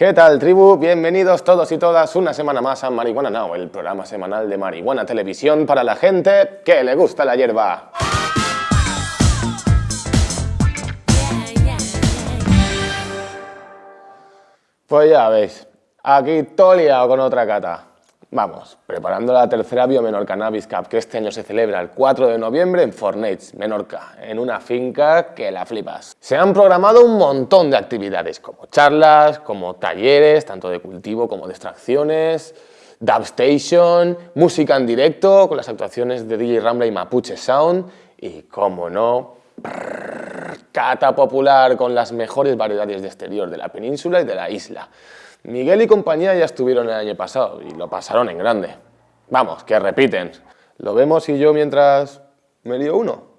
¿Qué tal, tribu? Bienvenidos todos y todas una semana más a Marihuana Now, el programa semanal de Marihuana Televisión para la gente que le gusta la hierba. Pues ya veis, aquí todo liado con otra cata. Vamos, preparando la tercera Biomenor Cannabis Cup que este año se celebra el 4 de noviembre en Fornets, Menorca, en una finca que la flipas. Se han programado un montón de actividades, como charlas, como talleres, tanto de cultivo como de extracciones, dubstation, música en directo con las actuaciones de DJ Rambla y Mapuche Sound y, como no, cata popular con las mejores variedades de exterior de la península y de la isla. Miguel y compañía ya estuvieron el año pasado y lo pasaron en grande. Vamos, que repiten. ¿Lo vemos y yo mientras me lío uno?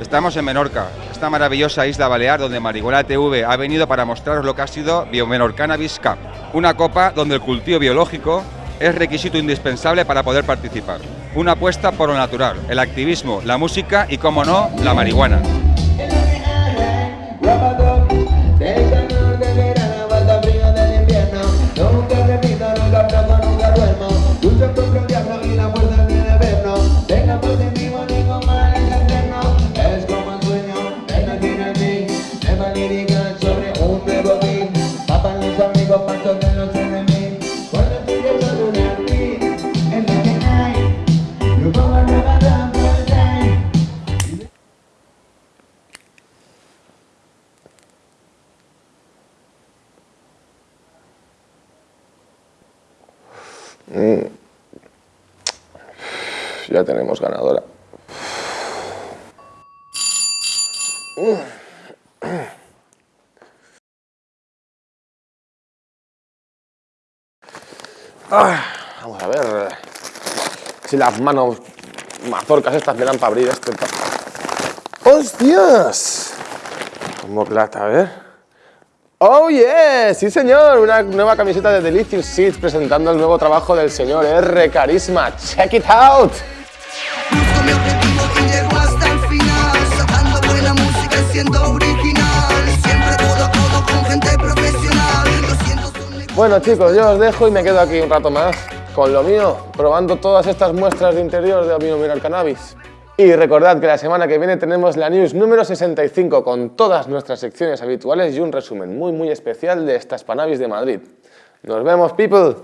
Estamos en Menorca, esta maravillosa isla balear donde Marihuana TV ha venido para mostraros lo que ha sido Biomenor Cannabis Cup, una copa donde el cultivo biológico es requisito indispensable para poder participar. Una apuesta por lo natural, el activismo, la música y, como no, la marihuana. Ya tenemos ganadora. Vamos a ver si las manos mazorcas estas me dan para abrir este. ¡Hostias! Como plata, a ver. ¡Oh, yes! ¡Sí, señor! Una nueva camiseta de Delicious Seeds presentando el nuevo trabajo del señor R. Carisma. ¡Check it out! Bueno, chicos, yo os dejo y me quedo aquí un rato más con lo mío, probando todas estas muestras de interior de Avino Mineral Cannabis. Y recordad que la semana que viene tenemos la news número 65 con todas nuestras secciones habituales y un resumen muy muy especial de estas Panabis de Madrid. Nos vemos, people.